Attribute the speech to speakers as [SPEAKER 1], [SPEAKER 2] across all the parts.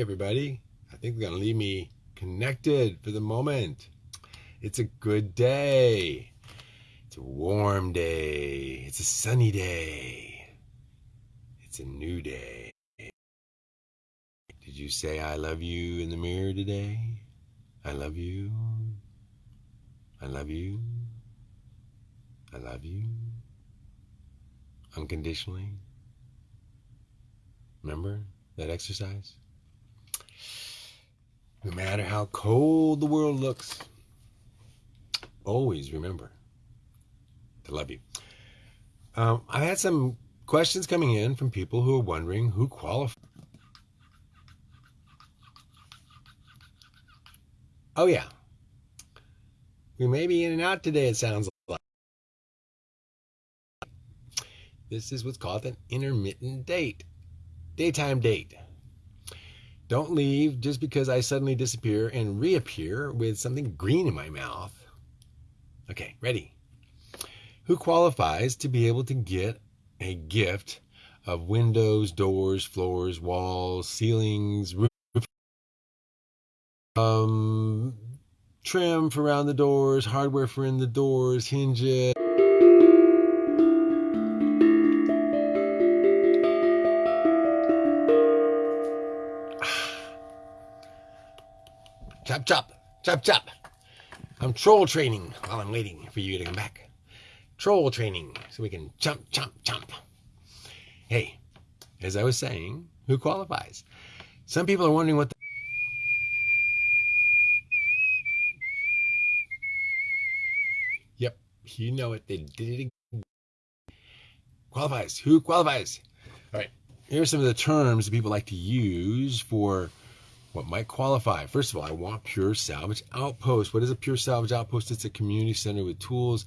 [SPEAKER 1] Everybody. I think they're going to leave me connected for the moment. It's a good day. It's a warm day. It's a sunny day. It's a new day. Did you say I love you in the mirror today? I love you. I love you. I love you. Unconditionally. Remember that exercise? No matter how cold the world looks, always remember to love you. Um, I had some questions coming in from people who are wondering who qualifies. Oh, yeah. We may be in and out today, it sounds like. This is what's called an intermittent date, daytime date. Don't leave just because I suddenly disappear and reappear with something green in my mouth. Okay, ready. Who qualifies to be able to get a gift of windows, doors, floors, walls, ceilings, roof, um, trim for around the doors, hardware for in the doors, hinges. Chop, chop, chop. I'm troll training while I'm waiting for you to come back. Troll training so we can jump, jump, jump. Hey, as I was saying, who qualifies? Some people are wondering what the Yep, you know it. They did it again. Qualifies. Who qualifies? All right. Here are some of the terms that people like to use for what might qualify. First of all, I want Pure Salvage Outpost. What is a Pure Salvage Outpost? It's a community center with tools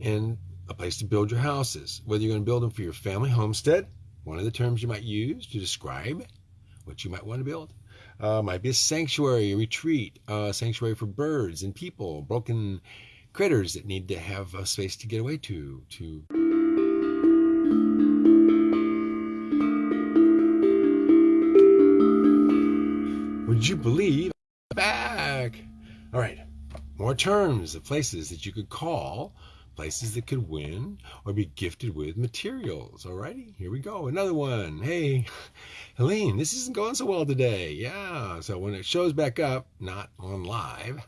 [SPEAKER 1] and a place to build your houses. Whether you're going to build them for your family homestead, one of the terms you might use to describe what you might want to build. Uh, might be a sanctuary, a retreat, a sanctuary for birds and people, broken critters that need to have a space to get away to, to Would you believe back? All right, more terms of places that you could call, places that could win or be gifted with materials. All righty, here we go. Another one. Hey, Helene, this isn't going so well today. Yeah, so when it shows back up, not on live,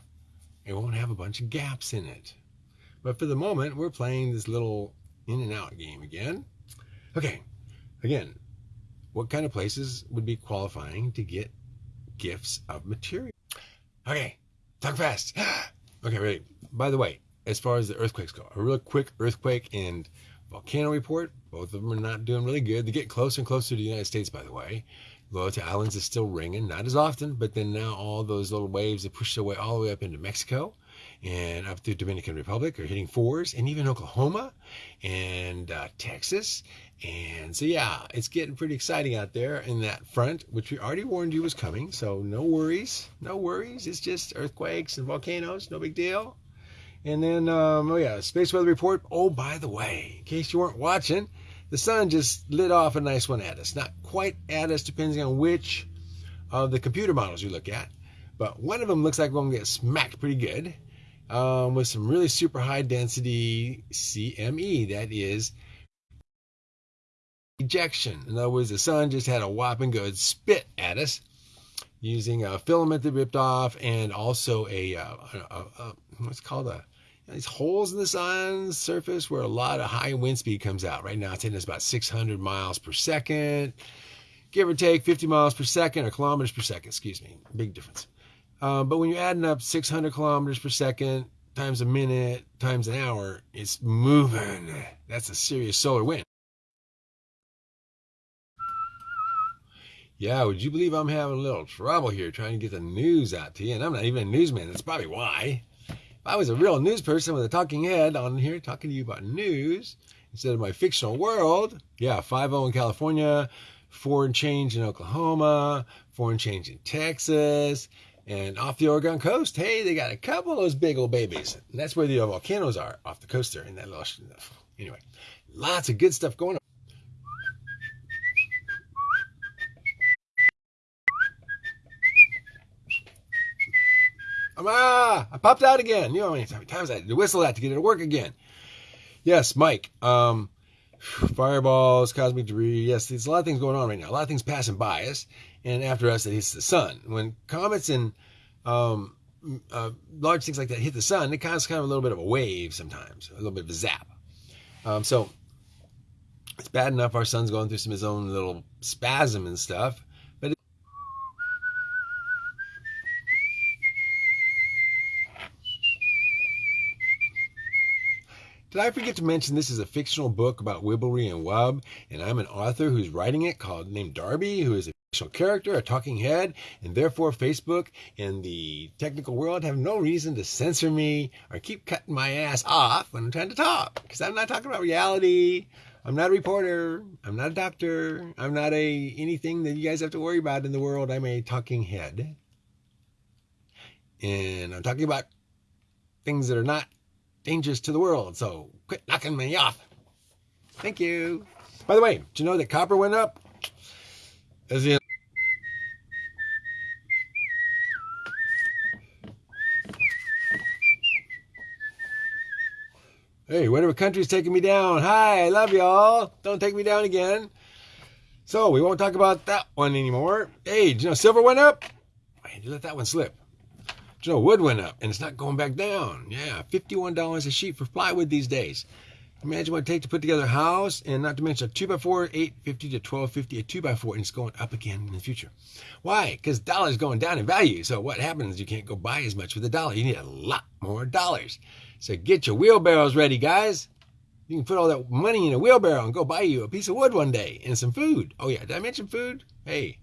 [SPEAKER 1] it won't have a bunch of gaps in it. But for the moment, we're playing this little in and out game again. Okay, again, what kind of places would be qualifying to get gifts of material. Okay, talk fast. okay, ready. By the way, as far as the earthquakes go, a real quick earthquake and volcano report. Both of them are not doing really good. They get closer and closer to the United States, by the way. to Islands is still ringing, not as often, but then now all those little waves that push their way all the way up into Mexico and up through Dominican Republic are hitting fours, and even Oklahoma and uh, Texas. And so, yeah, it's getting pretty exciting out there in that front, which we already warned you was coming. So, no worries, no worries. It's just earthquakes and volcanoes, no big deal. And then, um, oh yeah, space weather report. Oh, by the way, in case you weren't watching, the sun just lit off a nice one at us. Not quite at us, depending on which of the computer models you look at. But one of them looks like we're going to get smacked pretty good um, with some really super high density CME. That is ejection. In other words, the sun just had a whopping good spit at us using a filament that ripped off and also a, uh, a, a, what's called a these holes in the sun's surface where a lot of high wind speed comes out. Right now it's hitting us about 600 miles per second, give or take 50 miles per second or kilometers per second, excuse me. Big difference. Um, but when you're adding up 600 kilometers per second times a minute times an hour, it's moving. That's a serious solar wind. Yeah, would you believe I'm having a little trouble here trying to get the news out to you? And I'm not even a newsman. That's probably why. If I was a real news person with a talking head on here talking to you about news instead of my fictional world, yeah, 5 in California, foreign change in Oklahoma, foreign change in Texas, and off the Oregon coast, hey, they got a couple of those big old babies. And that's where the volcanoes are off the coast there in that little. Anyway, lots of good stuff going on. Ah, I popped out again. You know how many times I had to whistle that to get it to work again. Yes, Mike. Um, fireballs, cosmic debris. Yes, there's a lot of things going on right now. A lot of things passing by us, and after us, it hits the sun. When comets and um, uh, large things like that hit the sun, it causes kind of a little bit of a wave sometimes, a little bit of a zap. Um, so it's bad enough our sun's going through some of his own little spasm and stuff, but Did I forget to mention this is a fictional book about Wibblery and Wub, and I'm an author who's writing it called named Darby, who is a character, a talking head, and therefore Facebook and the technical world have no reason to censor me or keep cutting my ass off when I'm trying to talk. Because I'm not talking about reality. I'm not a reporter. I'm not a doctor. I'm not a anything that you guys have to worry about in the world. I'm a talking head. And I'm talking about things that are not dangerous to the world. So quit knocking me off. Thank you. By the way, did you know that copper went up? As in Hey, whatever country's taking me down. Hi, I love y'all. Don't take me down again. So we won't talk about that one anymore. Hey, you know silver went up? Did you let that one slip? You know wood went up and it's not going back down? Yeah, $51 a sheet for plywood these days. Imagine what it takes to put together a house, and not to mention a 2x4, 850 to 1250 a 2x4, and it's going up again in the future. Why? Because dollar's going down in value. So what happens? You can't go buy as much with a dollar. You need a lot more dollars. So get your wheelbarrows ready, guys. You can put all that money in a wheelbarrow and go buy you a piece of wood one day and some food. Oh, yeah. Did I mention food? Hey,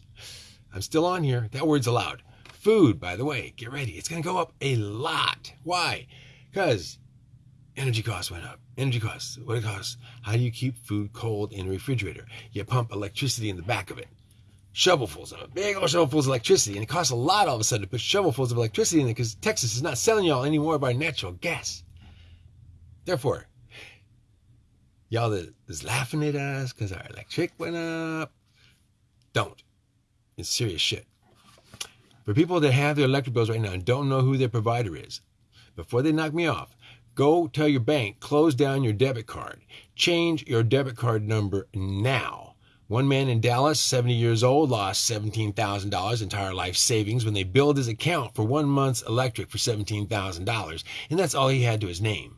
[SPEAKER 1] I'm still on here. That word's allowed. Food, by the way, get ready. It's going to go up a lot. Why? Because energy costs went up. Energy costs. What it costs? How do you keep food cold in a refrigerator? You pump electricity in the back of it. Shovelfuls of it. Big old shovelfuls of electricity. And it costs a lot all of a sudden to put shovelfuls of electricity in it because Texas is not selling y'all anymore by natural gas. Therefore, y'all that is laughing at us because our electric went up, don't. It's serious shit. For people that have their electric bills right now and don't know who their provider is, before they knock me off, go tell your bank, close down your debit card. Change your debit card number now. One man in Dallas, 70 years old, lost $17,000 entire life savings when they billed his account for one month's electric for $17,000, and that's all he had to his name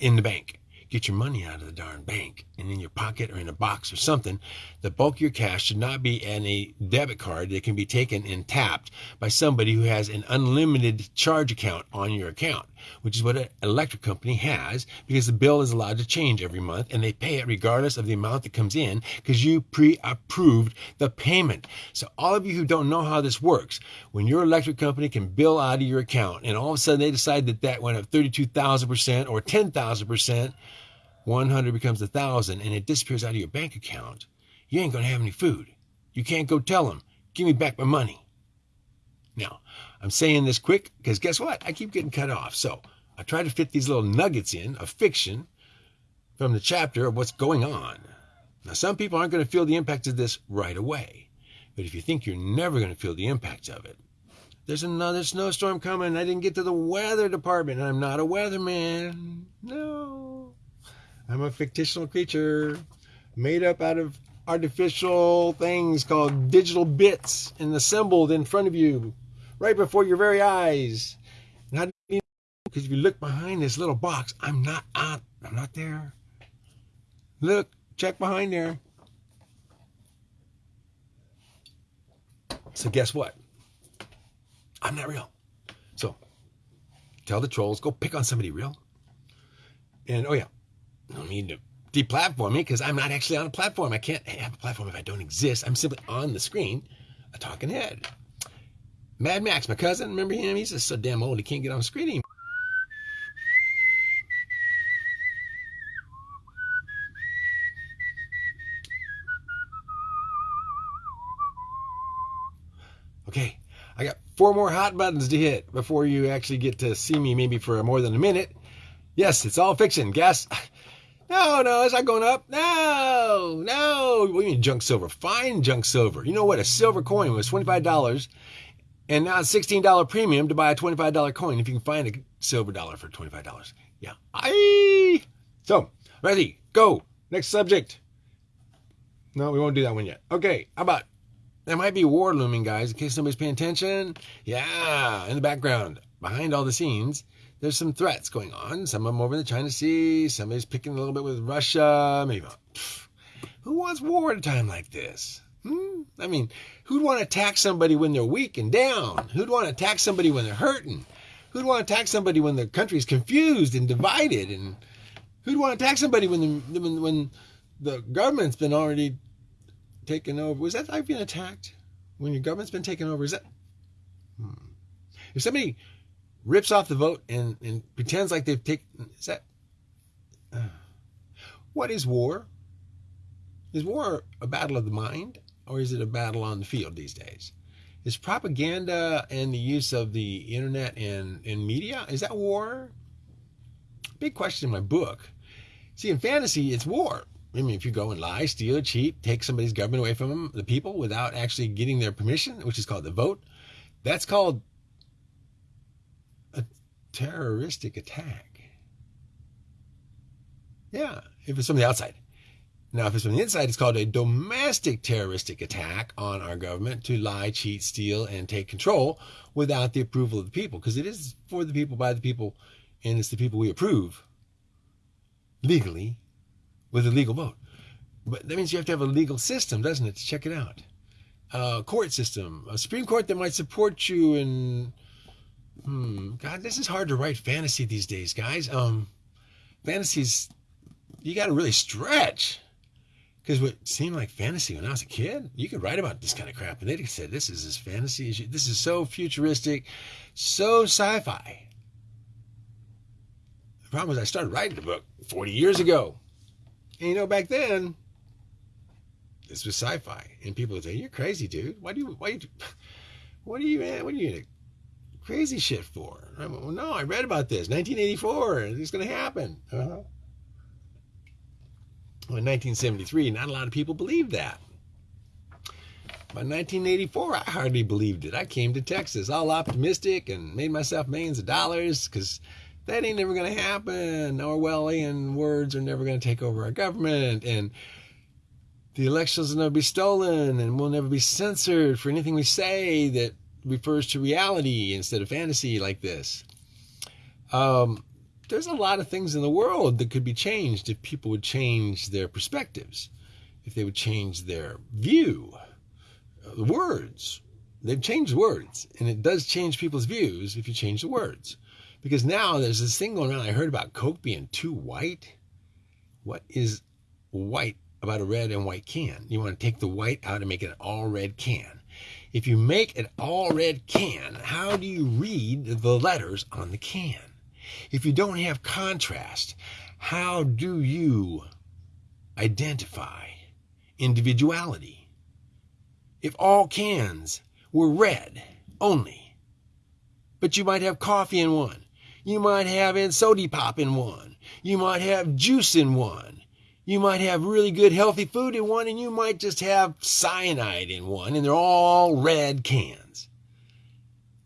[SPEAKER 1] in the bank. Get your money out of the darn bank and in your pocket or in a box or something. The bulk of your cash should not be in a debit card that can be taken and tapped by somebody who has an unlimited charge account on your account, which is what an electric company has because the bill is allowed to change every month and they pay it regardless of the amount that comes in because you pre-approved the payment. So all of you who don't know how this works, when your electric company can bill out of your account and all of a sudden they decide that that went up 32,000% or 10,000%, 100 becomes a 1,000 and it disappears out of your bank account, you ain't going to have any food. You can't go tell them, give me back my money. Now, I'm saying this quick because guess what? I keep getting cut off. So I try to fit these little nuggets in of fiction from the chapter of what's going on. Now, some people aren't going to feel the impact of this right away. But if you think you're never going to feel the impact of it, there's another snowstorm coming. I didn't get to the weather department. I'm not a weatherman. No. I'm a fictional creature made up out of artificial things called digital bits and assembled in front of you right before your very eyes. Know? Because if you look behind this little box, I'm not on, I'm not there. Look, check behind there. So guess what? I'm not real. So tell the trolls, go pick on somebody real. And oh yeah, no need to deplatform me because I'm not actually on a platform. I can't have a platform if I don't exist. I'm simply on the screen, a talking head. Mad Max, my cousin, remember him? He's just so damn old he can't get on the screen anymore. Okay, I got four more hot buttons to hit before you actually get to see me maybe for more than a minute. Yes, it's all fiction. Guess. No, no, it's not going up. No, no. What do you mean junk silver? Fine junk silver. You know what? A silver coin was $25 And now it's $16 premium to buy a $25 coin if you can find a silver dollar for $25. Yeah. I So, ready, go. Next subject. No, we won't do that one yet. Okay, how about there might be war looming, guys, in case somebody's paying attention. Yeah, in the background, behind all the scenes, there's some threats going on. Some of them over in the China Sea. Somebody's picking a little bit with Russia. Maybe. Who wants war at a time like this? Hmm? I mean, who'd want to attack somebody when they're weak and down? Who'd want to attack somebody when they're hurting? Who'd want to attack somebody when the country's confused and divided? And who'd want to attack somebody when the, when, when the government's been already taken over? Was that like being attacked? When your government's been taken over? Is that? Hmm. If somebody rips off the vote and, and pretends like they've taken, is that? Uh, what is war? Is war a battle of the mind? Or is it a battle on the field these days? Is propaganda and the use of the internet and, and media, is that war? Big question in my book. See, in fantasy, it's war. I mean, if you go and lie, steal, cheat, take somebody's government away from them, the people, without actually getting their permission, which is called the vote, that's called a terroristic attack. Yeah, if it's from the outside. Now, if it's from the inside, it's called a domestic terroristic attack on our government to lie, cheat, steal, and take control without the approval of the people, because it is for the people, by the people, and it's the people we approve legally with a legal vote. But that means you have to have a legal system, doesn't it, to check it out? A court system, a Supreme Court that might support you in. Hmm, God, this is hard to write fantasy these days, guys. Um, fantasies, you got to really stretch. Because what seemed like fantasy when I was a kid, you could write about this kind of crap, and they'd say, "This is as fantasy as you. This is so futuristic, so sci-fi." The problem was I started writing the book 40 years ago, and you know back then, this was sci-fi, and people would say, "You're crazy, dude. Why do you? Why? You, what are you? What are you crazy shit for?" I went, well, no, I read about this, 1984. It's going to happen. Uh-huh. In 1973, not a lot of people believed that. By 1984, I hardly believed it. I came to Texas all optimistic and made myself millions of dollars because that ain't never going to happen. Orwellian words are never going to take over our government. And the elections will never be stolen and we'll never be censored for anything we say that refers to reality instead of fantasy like this. Um, there's a lot of things in the world that could be changed if people would change their perspectives, if they would change their view. The words, they've changed words, and it does change people's views if you change the words. Because now there's this thing going on. I heard about Coke being too white. What is white about a red and white can? You want to take the white out and make it an all red can. If you make an all red can, how do you read the letters on the can? If you don't have contrast, how do you identify individuality? If all cans were red only, but you might have coffee in one, you might have soda pop in one, you might have juice in one, you might have really good healthy food in one, and you might just have cyanide in one, and they're all red cans.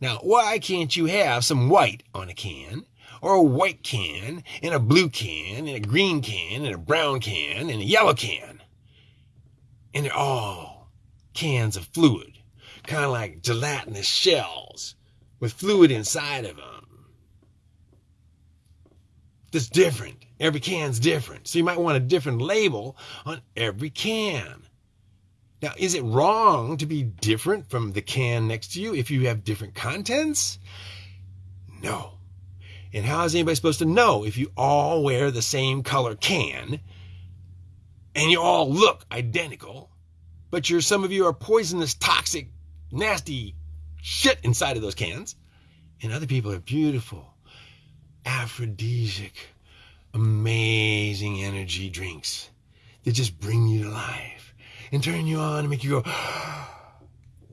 [SPEAKER 1] Now, why can't you have some white on a can or a white can, and a blue can, and a green can, and a brown can, and a yellow can. And they're all cans of fluid, kind of like gelatinous shells with fluid inside of them. That's different. Every can's different. So you might want a different label on every can. Now, is it wrong to be different from the can next to you if you have different contents? No. And how is anybody supposed to know if you all wear the same color can and you all look identical, but you're some of you are poisonous, toxic, nasty shit inside of those cans, and other people are beautiful, aphrodisiac, amazing energy drinks that just bring you to life and turn you on and make you go, oh,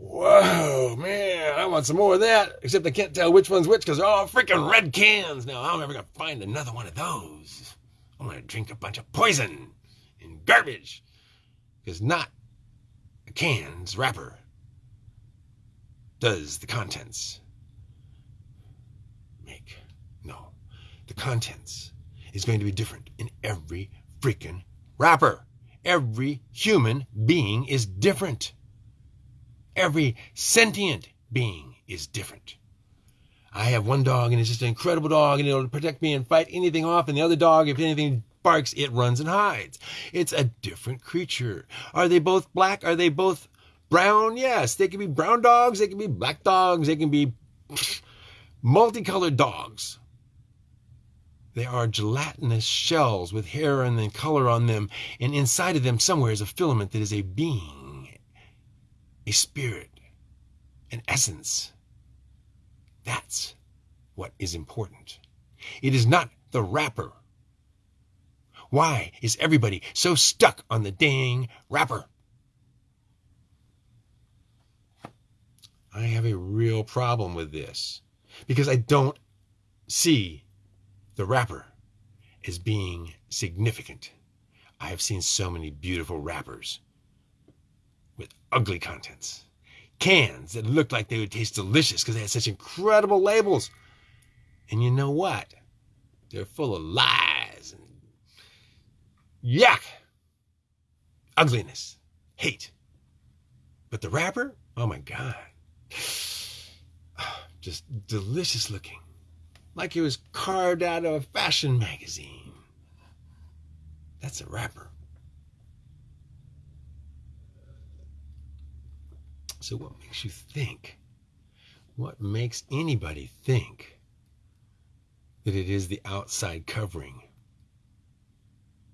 [SPEAKER 1] Whoa, man, I want some more of that. Except I can't tell which one's which because they're all freaking red cans. Now, I'm never going to find another one of those. I'm going to drink a bunch of poison and garbage. Because not a can's wrapper does the contents make? No. The contents is going to be different in every freaking wrapper. Every human being is different. Every sentient being is different. I have one dog and it's just an incredible dog and it'll protect me and fight anything off. And the other dog, if anything barks, it runs and hides. It's a different creature. Are they both black? Are they both brown? Yes. They can be brown dogs. They can be black dogs. They can be multicolored dogs. They are gelatinous shells with hair and then color on them. And inside of them, somewhere, is a filament that is a being, a spirit, an essence. That's what is important. It is not the wrapper. Why is everybody so stuck on the dang wrapper? I have a real problem with this because I don't see the wrapper as being significant. I have seen so many beautiful wrappers with ugly contents cans that looked like they would taste delicious because they had such incredible labels. And you know what? They're full of lies and yuck, ugliness, hate. But the wrapper, oh my God, just delicious looking, like it was carved out of a fashion magazine. That's a wrapper. So, what makes you think? What makes anybody think that it is the outside covering?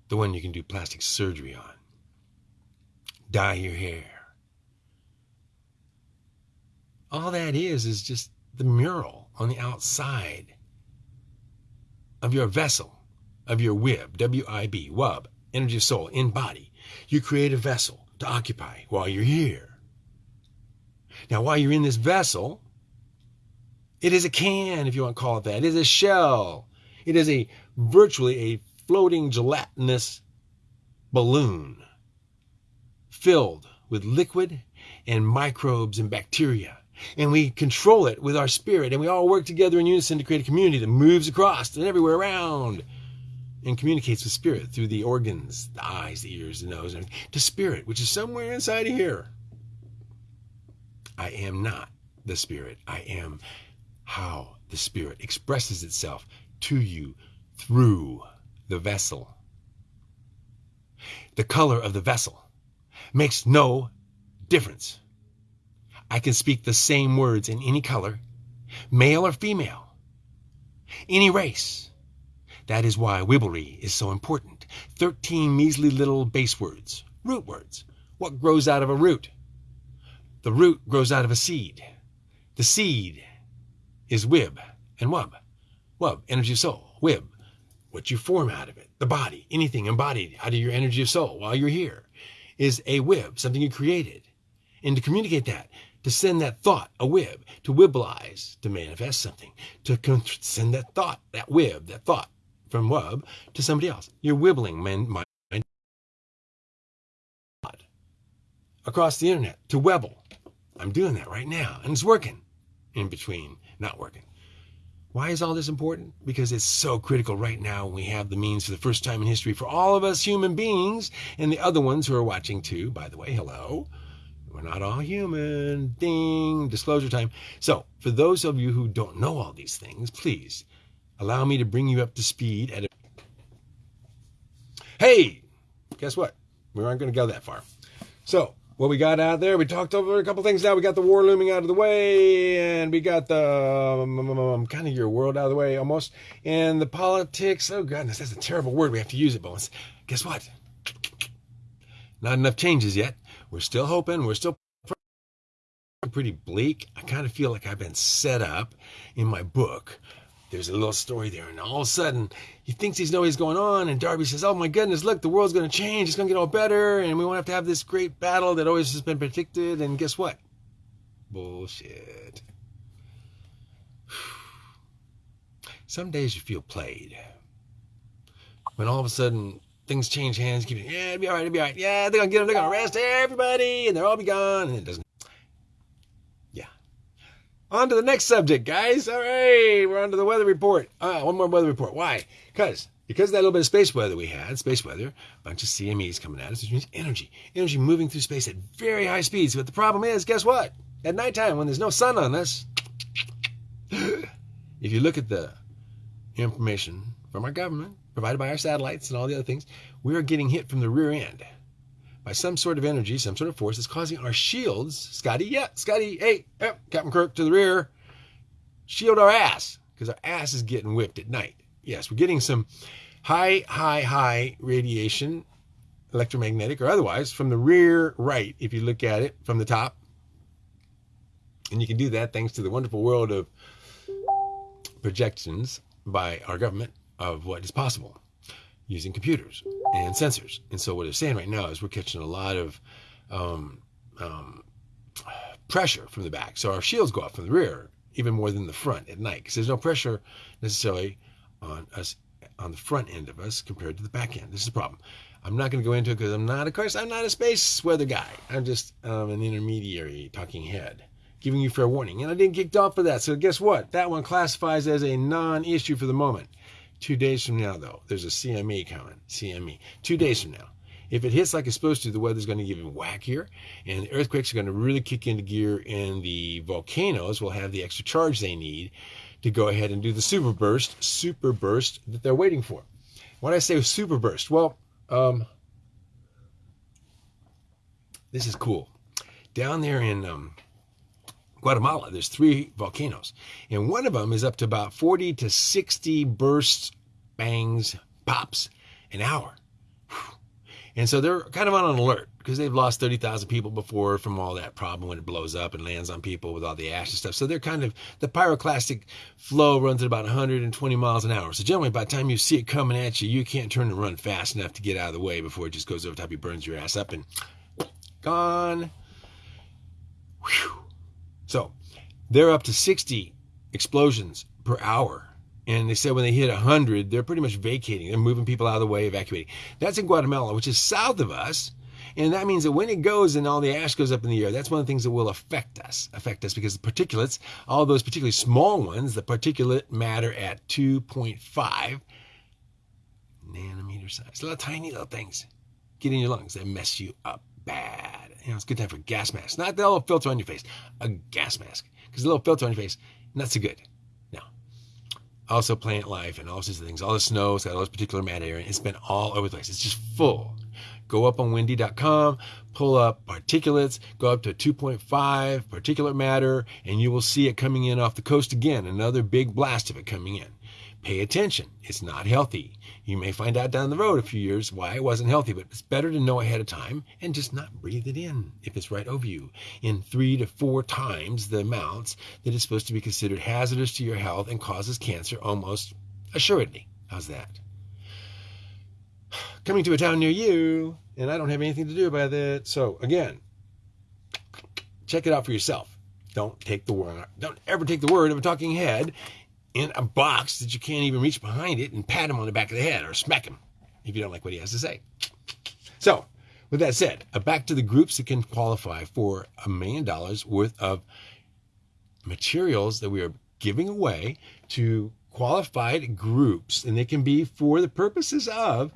[SPEAKER 1] The one you can do plastic surgery on, dye your hair. All that is is just the mural on the outside of your vessel, of your wib, W I B, wub, energy of soul, in body. You create a vessel to occupy while you're here. Now, while you're in this vessel, it is a can, if you want to call it that. It is a shell. It is a virtually a floating gelatinous balloon filled with liquid and microbes and bacteria. And we control it with our spirit, and we all work together in unison to create a community that moves across and everywhere around and communicates with spirit through the organs, the eyes, the ears, the nose, and to spirit, which is somewhere inside of here. I am not the Spirit. I am how the Spirit expresses itself to you through the vessel. The color of the vessel makes no difference. I can speak the same words in any color, male or female, any race. That is why Wibblery is so important. 13 measly little base words, root words. What grows out of a root? The root grows out of a seed. The seed is wib and wub. Wub, energy of soul. Wib, what you form out of it. The body, anything embodied out of your energy of soul while you're here, is a wib, something you created. And to communicate that, to send that thought, a wib, to wiblize, to manifest something, to send that thought, that wib, that thought from wub to somebody else. You're wibbling mind across the internet to Webble. I'm doing that right now, and it's working in between not working. Why is all this important? Because it's so critical right now. We have the means for the first time in history for all of us human beings and the other ones who are watching too. By the way, hello. We're not all human. Ding. Disclosure time. So, for those of you who don't know all these things, please allow me to bring you up to speed at a. Hey! Guess what? We aren't going to go that far. So, what we got out there. We talked over a couple things now. We got the war looming out of the way, and we got the um, um, um, um, kind of your world out of the way almost, and the politics. Oh goodness, that's a terrible word. We have to use it, but guess what? Not enough changes yet. We're still hoping. We're still pretty bleak. I kind of feel like I've been set up in my book there's a little story there, and all of a sudden he thinks he knows what's going on, and Darby says, "Oh my goodness, look, the world's going to change. It's going to get all better, and we won't have to have this great battle that always has been predicted." And guess what? Bullshit. Some days you feel played. When all of a sudden things change hands, keep yeah, it'll be all right, it'll be all right. Yeah, they're gonna get them, they're gonna arrest everybody, and they'll all be gone, and it doesn't. On to the next subject, guys. All right, we're on to the weather report. Uh, one more weather report. Why? Because because of that little bit of space weather we had, space weather, a bunch of CMEs coming at us, which means energy, energy moving through space at very high speeds. But the problem is, guess what? At nighttime, when there's no sun on us, if you look at the information from our government, provided by our satellites and all the other things, we are getting hit from the rear end by some sort of energy, some sort of force that's causing our shields, Scotty, yeah, Scotty, hey, Captain Kirk to the rear, shield our ass because our ass is getting whipped at night. Yes, we're getting some high, high, high radiation, electromagnetic or otherwise, from the rear right, if you look at it from the top. And you can do that thanks to the wonderful world of projections by our government of what is possible using computers and sensors. And so what they're saying right now is we're catching a lot of um, um, pressure from the back. So our shields go up from the rear even more than the front at night because there's no pressure necessarily on us on the front end of us compared to the back end. This is the problem. I'm not going to go into it because I'm not, of course, I'm not a space weather guy. I'm just um, an intermediary talking head, giving you fair warning. And I didn't kicked off for that. So guess what? That one classifies as a non-issue for the moment. Two days from now, though, there's a CME coming. CME. Two days from now. If it hits like it's supposed to, the weather's going to get even wackier, and the earthquakes are going to really kick into gear, and the volcanoes will have the extra charge they need to go ahead and do the super burst, super burst that they're waiting for. When I say super burst, well, um, this is cool. Down there in um, Guatemala, there's three volcanoes, and one of them is up to about 40 to 60 bursts, bangs, pops an hour. And so they're kind of on an alert because they've lost 30,000 people before from all that problem when it blows up and lands on people with all the ash and stuff. So they're kind of, the pyroclastic flow runs at about 120 miles an hour. So generally, by the time you see it coming at you, you can't turn and run fast enough to get out of the way before it just goes over top, you burns your ass up and gone. Whew. They're up to 60 explosions per hour. And they said when they hit 100, they're pretty much vacating. They're moving people out of the way, evacuating. That's in Guatemala, which is south of us. And that means that when it goes and all the ash goes up in the air, that's one of the things that will affect us. Affect us because the particulates, all those particularly small ones, the particulate matter at 2.5 nanometer size. Little tiny little things get in your lungs. They mess you up bad. You know, it's a good time for gas mask. Not the little filter on your face, a gas mask. Because the little filter on your face, not so good. Now, Also, plant life and all sorts of things. All the snow, it's got all this particular matter. It's been all over the place. It's just full. Go up on windy.com, pull up particulates, go up to 2.5 particulate matter, and you will see it coming in off the coast again. Another big blast of it coming in. Pay attention. It's not healthy. You may find out down the road a few years why it wasn't healthy, but it's better to know ahead of time and just not breathe it in if it's right over you in three to four times the amounts that is supposed to be considered hazardous to your health and causes cancer almost assuredly. How's that? Coming to a town near you, and I don't have anything to do about it. So again, check it out for yourself. Don't take the word. Don't ever take the word of a talking head in a box that you can't even reach behind it and pat him on the back of the head or smack him if you don't like what he has to say. So, with that said, uh, back to the groups that can qualify for a million dollars worth of materials that we are giving away to qualified groups, and they can be for the purposes of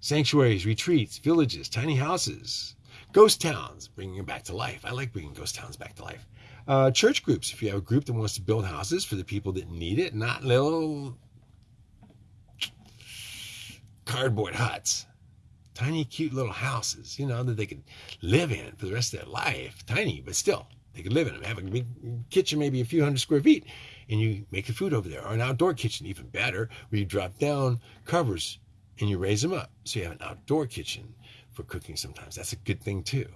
[SPEAKER 1] sanctuaries, retreats, villages, tiny houses, ghost towns, bringing them back to life. I like bringing ghost towns back to life. Uh, church groups, if you have a group that wants to build houses for the people that need it, not little cardboard huts. Tiny, cute little houses, you know, that they could live in for the rest of their life. Tiny, but still, they could live in them. Have a big kitchen, maybe a few hundred square feet, and you make the food over there. Or an outdoor kitchen, even better, where you drop down covers and you raise them up. So you have an outdoor kitchen for cooking sometimes. That's a good thing too.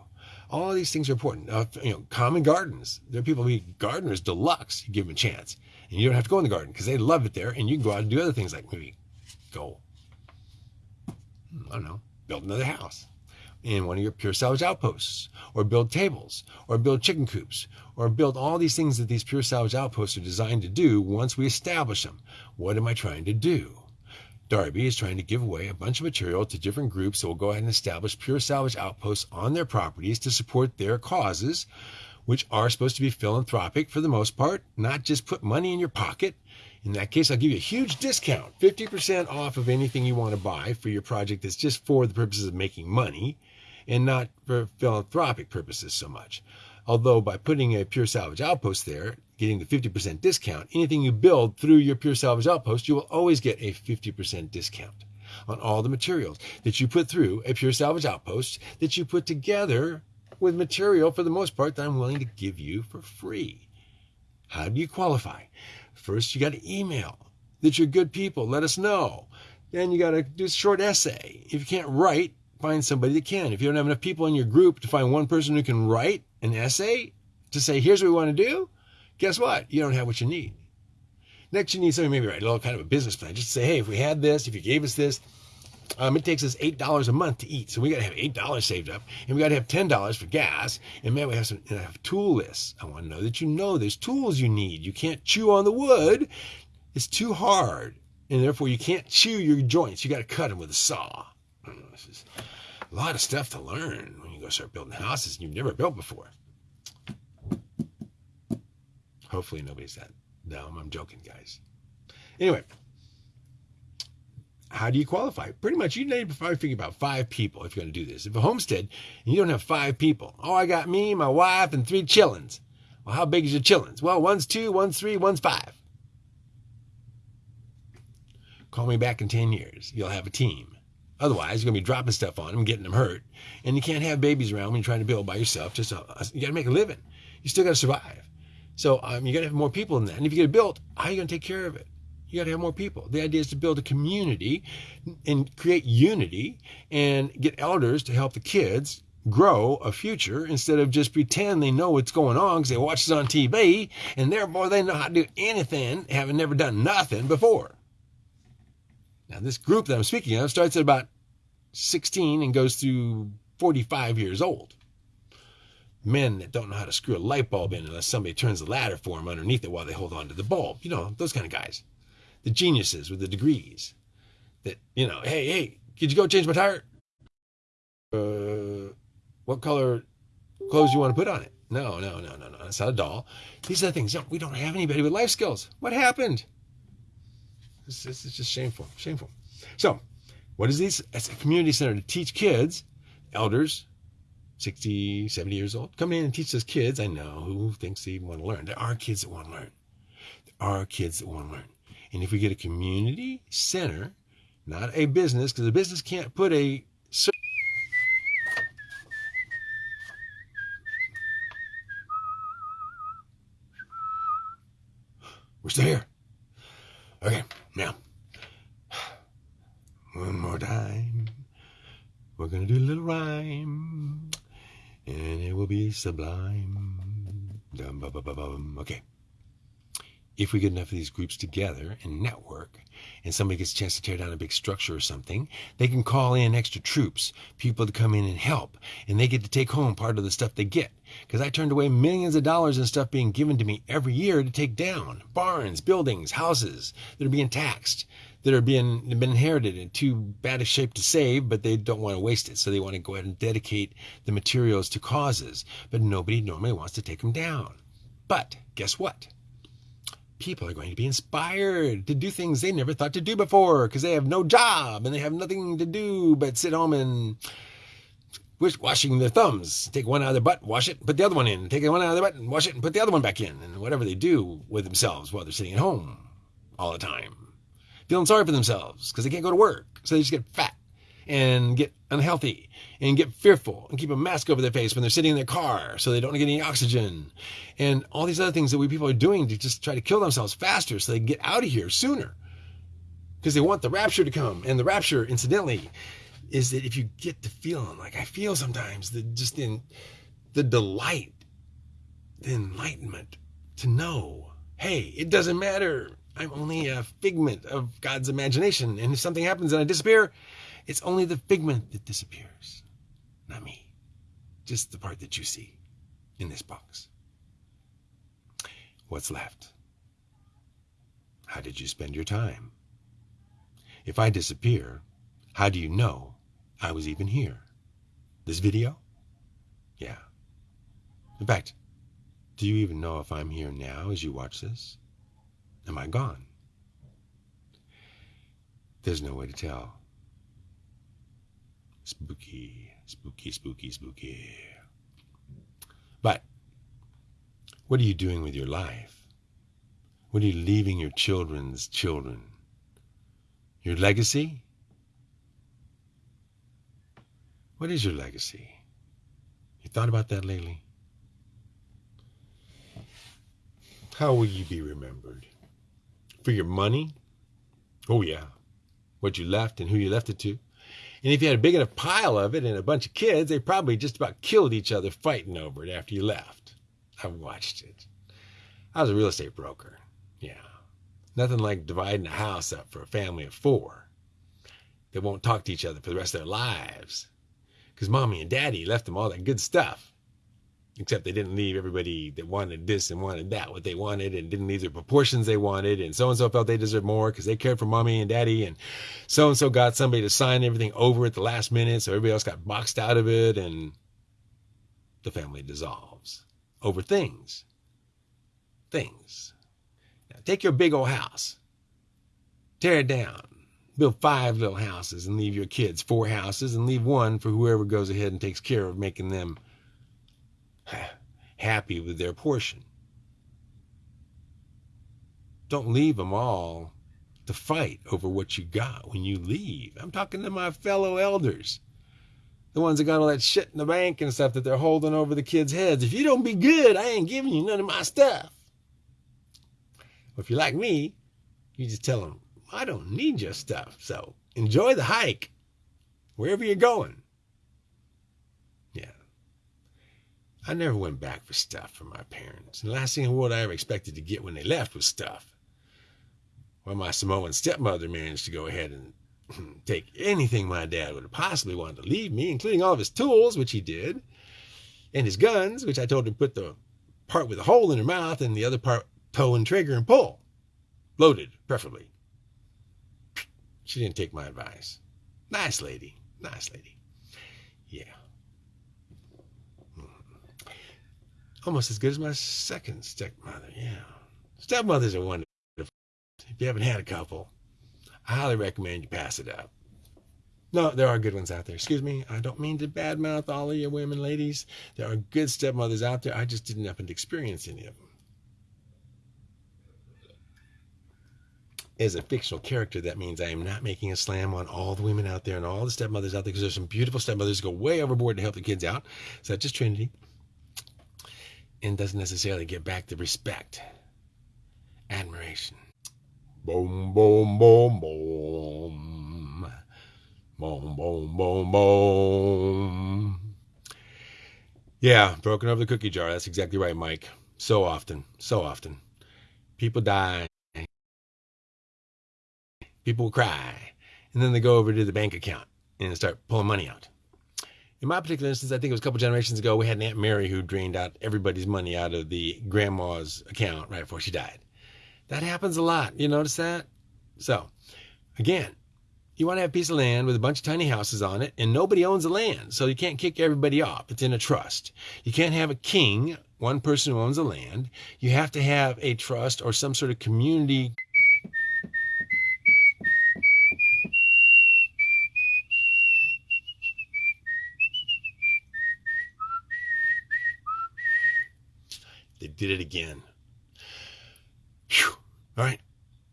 [SPEAKER 1] All these things are important. Uh, you know, common gardens. There are people who gardeners deluxe. You give them a chance, and you don't have to go in the garden because they love it there, and you can go out and do other things like maybe go, I don't know, build another house in one of your pure salvage outposts, or build tables, or build chicken coops, or build all these things that these pure salvage outposts are designed to do once we establish them. What am I trying to do? Darby is trying to give away a bunch of material to different groups that will go ahead and establish pure salvage outposts on their properties to support their causes which are supposed to be philanthropic for the most part, not just put money in your pocket. In that case, I'll give you a huge discount 50% off of anything you want to buy for your project that's just for the purposes of making money and not for philanthropic purposes so much. Although by putting a Pure Salvage Outpost there, getting the 50% discount, anything you build through your Pure Salvage Outpost, you will always get a 50% discount on all the materials that you put through a Pure Salvage Outpost that you put together with material for the most part that I'm willing to give you for free. How do you qualify? First, you got to email that you're good people. Let us know. Then you got to do a short essay. If you can't write, find somebody that can. If you don't have enough people in your group to find one person who can write an essay to say, here's what we want to do, guess what? You don't have what you need. Next, you need something maybe write a little kind of a business plan. Just say, hey, if we had this, if you gave us this, um, it takes us eight dollars a month to eat, so we got to have eight dollars saved up, and we got to have ten dollars for gas. And man, we have some i have tool lists. I want to know that you know there's tools you need. You can't chew on the wood; it's too hard, and therefore you can't chew your joints. You got to cut them with a saw. This is a lot of stuff to learn when you go start building houses you've never built before. Hopefully nobody's that dumb. I'm joking, guys. Anyway, how do you qualify? Pretty much, you need to probably figure about five people if you're going to do this. If a homestead and you don't have five people, oh, I got me, my wife, and three chillins. Well, how big is your chillins? Well, one's two, one's three, one's five. Call me back in 10 years. You'll have a team. Otherwise, you're going to be dropping stuff on them, getting them hurt. And you can't have babies around when you're trying to build by yourself. Just a, You got to make a living. You still got to survive. So um, you got to have more people than that. And if you get it built, how are you going to take care of it? You got to have more people. The idea is to build a community and create unity and get elders to help the kids grow a future instead of just pretend they know what's going on because they watch it on TV and therefore they know how to do anything, having never done nothing before. Now, this group that I'm speaking of starts at about 16 and goes through 45 years old. Men that don't know how to screw a light bulb in unless somebody turns the ladder for them underneath it while they hold on to the bulb. You know, those kind of guys. The geniuses with the degrees. That, you know, hey, hey, could you go change my tire? Uh, what color clothes you want to put on it? No, no, no, no, no. That's not a doll. These are the things. We don't have anybody with life skills. What happened? This, this is just shameful, shameful. So, what is this? It's a community center to teach kids, elders, 60, 70 years old, come in and teach those kids. I know who thinks they want to learn. There are kids that want to learn. There are kids that want to learn. And if we get a community center, not a business, because a business can't put a We're still here. Okay, now, one more time. We're going to do a little rhyme, will be sublime. Okay. If we get enough of these groups together and network, and somebody gets a chance to tear down a big structure or something, they can call in extra troops, people to come in and help, and they get to take home part of the stuff they get. Because I turned away millions of dollars in stuff being given to me every year to take down barns, buildings, houses that are being taxed, that are being been inherited in too bad a shape to save, but they don't want to waste it, so they want to go ahead and dedicate the materials to causes. But nobody normally wants to take them down. But guess what? people are going to be inspired to do things they never thought to do before because they have no job and they have nothing to do but sit home and washing their thumbs. Take one out of their butt, wash it, put the other one in. Take one out of their butt and wash it and put the other one back in. And whatever they do with themselves while they're sitting at home all the time. Feeling sorry for themselves because they can't go to work. So they just get fat and get unhealthy and get fearful and keep a mask over their face when they're sitting in their car so they don't get any oxygen and all these other things that we people are doing to just try to kill themselves faster so they get out of here sooner because they want the rapture to come and the rapture incidentally is that if you get the feeling like I feel sometimes the just in the delight the enlightenment to know hey it doesn't matter I'm only a figment of God's imagination and if something happens and I disappear it's only the figment that disappears, not me. Just the part that you see in this box. What's left? How did you spend your time? If I disappear, how do you know I was even here? This video? Yeah. In fact, Do you even know if I'm here now as you watch this? Am I gone? There's no way to tell. Spooky, spooky, spooky, spooky. But what are you doing with your life? What are you leaving your children's children? Your legacy? What is your legacy? You thought about that lately? How will you be remembered? For your money? Oh, yeah. What you left and who you left it to. And if you had a big enough pile of it and a bunch of kids, they probably just about killed each other fighting over it after you left. I watched it. I was a real estate broker. Yeah. Nothing like dividing a house up for a family of four. They won't talk to each other for the rest of their lives. Because mommy and daddy left them all that good stuff. Except they didn't leave everybody that wanted this and wanted that what they wanted and didn't leave the proportions they wanted. And so and so felt they deserved more because they cared for mommy and daddy. And so and so got somebody to sign everything over at the last minute. So everybody else got boxed out of it. And the family dissolves over things. Things. Now, take your big old house, tear it down, build five little houses, and leave your kids four houses, and leave one for whoever goes ahead and takes care of making them happy with their portion. Don't leave them all to fight over what you got when you leave. I'm talking to my fellow elders the ones that got all that shit in the bank and stuff that they're holding over the kids' heads. If you don't be good, I ain't giving you none of my stuff. Well, if you're like me, you just tell them, I don't need your stuff. So enjoy the hike wherever you're going. Yeah. I never went back for stuff from my parents. And the last thing in the world I ever expected to get when they left was stuff. Well, my Samoan stepmother managed to go ahead and take anything my dad would have possibly wanted to leave me, including all of his tools, which he did, and his guns, which I told him to put the part with a hole in her mouth and the other part toe and trigger and pull. Loaded, preferably. She didn't take my advice. Nice lady. Nice lady. Yeah. Almost as good as my second stepmother. Yeah. Stepmothers are wonderful. If you haven't had a couple, I highly recommend you pass it up. No, there are good ones out there. Excuse me. I don't mean to badmouth all of you women, ladies. There are good stepmothers out there. I just didn't happen to experience any of them. As a fictional character, that means I am not making a slam on all the women out there and all the stepmothers out there because there's some beautiful stepmothers who go way overboard to help the kids out, such as Trinity, and doesn't necessarily get back the respect, admiration, Boom, boom, boom, boom. Boom, boom, boom, boom. Yeah, broken over the cookie jar. That's exactly right, Mike. So often, so often. People die. People cry. And then they go over to the bank account and start pulling money out. In my particular instance, I think it was a couple generations ago, we had an Aunt Mary who drained out everybody's money out of the grandma's account right before she died. That happens a lot. You notice that? So, again, you want to have a piece of land with a bunch of tiny houses on it, and nobody owns the land, so you can't kick everybody off. It's in a trust. You can't have a king, one person who owns the land. You have to have a trust or some sort of community. They did it again. All right,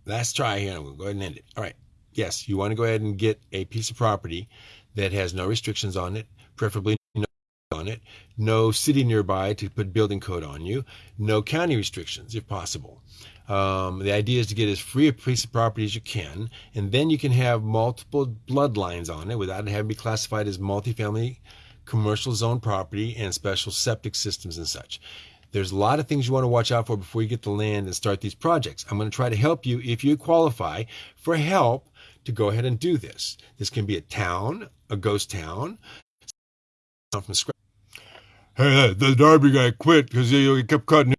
[SPEAKER 1] last try here. I'm going to go ahead and end it. All right. Yes, you want to go ahead and get a piece of property that has no restrictions on it, preferably no on it, no city nearby to put building code on you, no county restrictions if possible. Um, the idea is to get as free a piece of property as you can, and then you can have multiple bloodlines on it without it having to be classified as multifamily commercial zone property and special septic systems and such. There's a lot of things you want to watch out for before you get the land and start these projects. I'm going to try to help you if you qualify for help to go ahead and do this. This can be a town, a ghost town, from scratch.
[SPEAKER 2] Hey, the Darby guy quit because he kept cutting